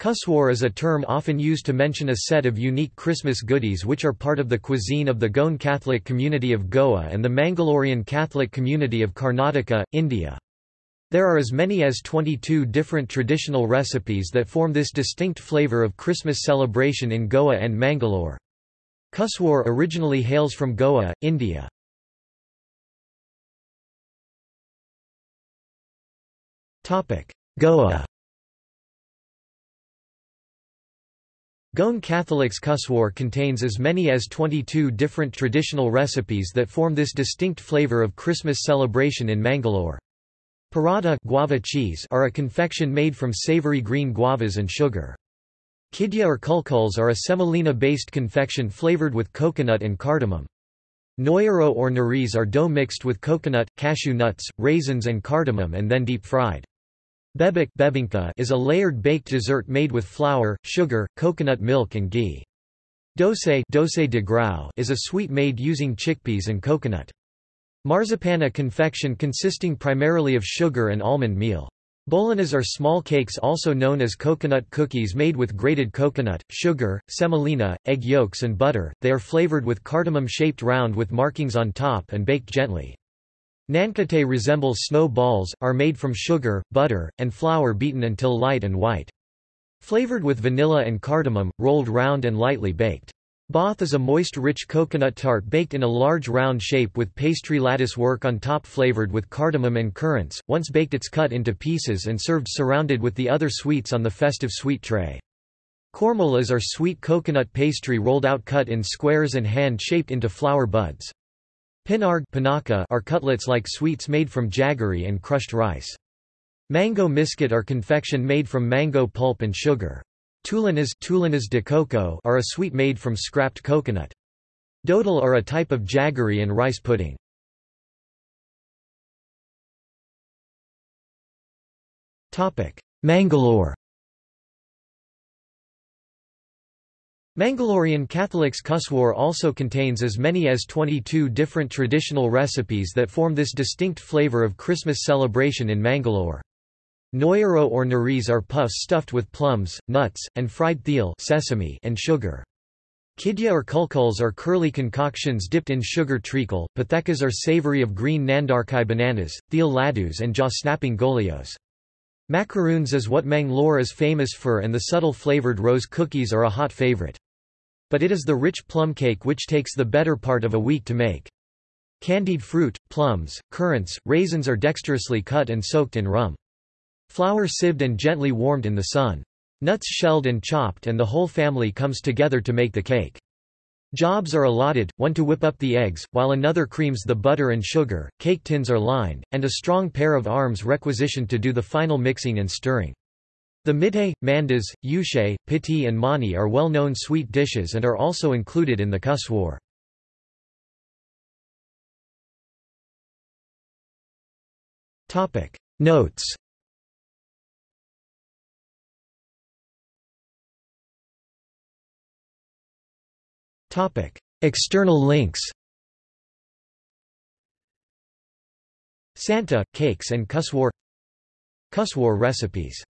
Kuswar is a term often used to mention a set of unique Christmas goodies which are part of the cuisine of the Goan Catholic community of Goa and the Mangalorean Catholic community of Karnataka, India. There are as many as 22 different traditional recipes that form this distinct flavour of Christmas celebration in Goa and Mangalore. Kuswar originally hails from Goa, India. Goa Goan Catholic's Kuswar contains as many as 22 different traditional recipes that form this distinct flavour of Christmas celebration in Mangalore. Paratha guava cheese are a confection made from savoury green guavas and sugar. Kidya or kulkuls are a semolina-based confection flavoured with coconut and cardamom. Noyero or nariz are dough mixed with coconut, cashew nuts, raisins and cardamom and then deep-fried. Bebek is a layered baked dessert made with flour, sugar, coconut milk and ghee. Doce, doce de grão is a sweet made using chickpeas and coconut. Marzipana confection consisting primarily of sugar and almond meal. Bolinhas are small cakes also known as coconut cookies made with grated coconut, sugar, semolina, egg yolks and butter. They are flavored with cardamom-shaped round with markings on top and baked gently. Nankate resembles snow balls, are made from sugar, butter, and flour beaten until light and white. Flavored with vanilla and cardamom, rolled round and lightly baked. Bath is a moist rich coconut tart baked in a large round shape with pastry lattice work on top flavored with cardamom and currants, once baked it's cut into pieces and served surrounded with the other sweets on the festive sweet tray. Kormolas are sweet coconut pastry rolled out cut in squares and hand-shaped into flower buds. Pinarg panaka are cutlets like sweets made from jaggery and crushed rice. Mango misket are confection made from mango pulp and sugar. Tulinas, tulinas de coco are a sweet made from scrapped coconut. Dodol are a type of jaggery and rice pudding. Mangalore Mangalorean Catholic's Kuswar also contains as many as 22 different traditional recipes that form this distinct flavour of Christmas celebration in Mangalore. Noyero or nariz are puffs stuffed with plums, nuts, and fried til sesame and sugar. Kidya or kulkuls are curly concoctions dipped in sugar treacle, pathekas are savoury of green nandarkai bananas, til laddus and jaw-snapping golios. Macaroons is what Mangalore is famous for and the subtle flavoured rose cookies are a hot favourite. But it is the rich plum cake which takes the better part of a week to make. Candied fruit, plums, currants, raisins are dexterously cut and soaked in rum. Flour sieved and gently warmed in the sun. Nuts shelled and chopped and the whole family comes together to make the cake. Jobs are allotted, one to whip up the eggs, while another creams the butter and sugar, cake tins are lined, and a strong pair of arms requisitioned to do the final mixing and stirring. The midhay, mandas, yushe, piti and mani are well-known sweet dishes and are also included in the kuswar. Notes External links Santa, cakes and Kuswar Kuswar recipes